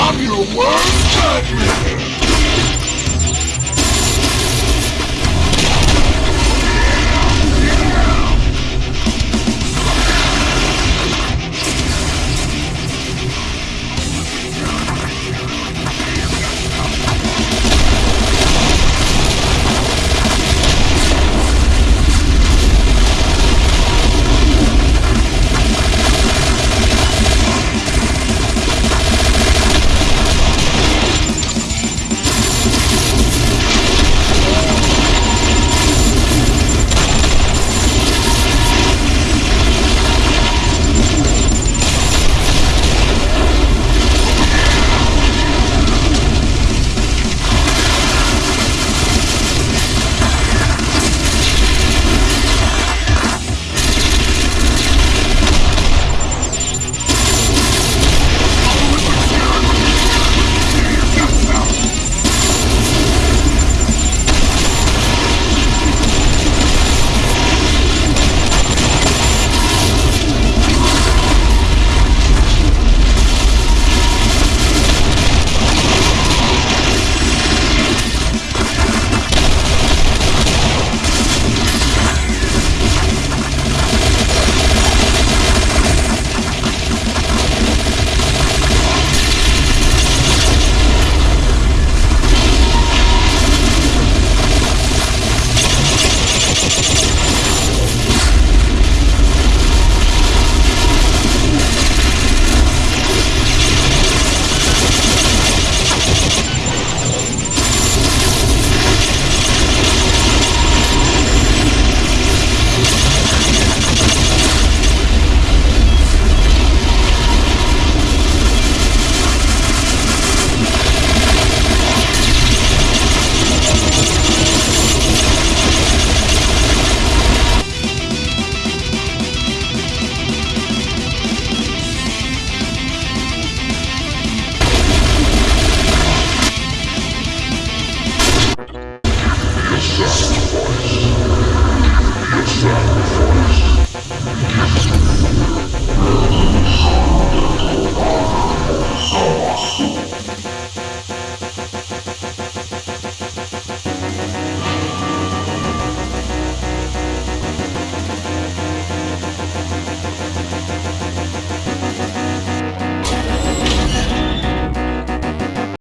I'm your worst judgment! Oh.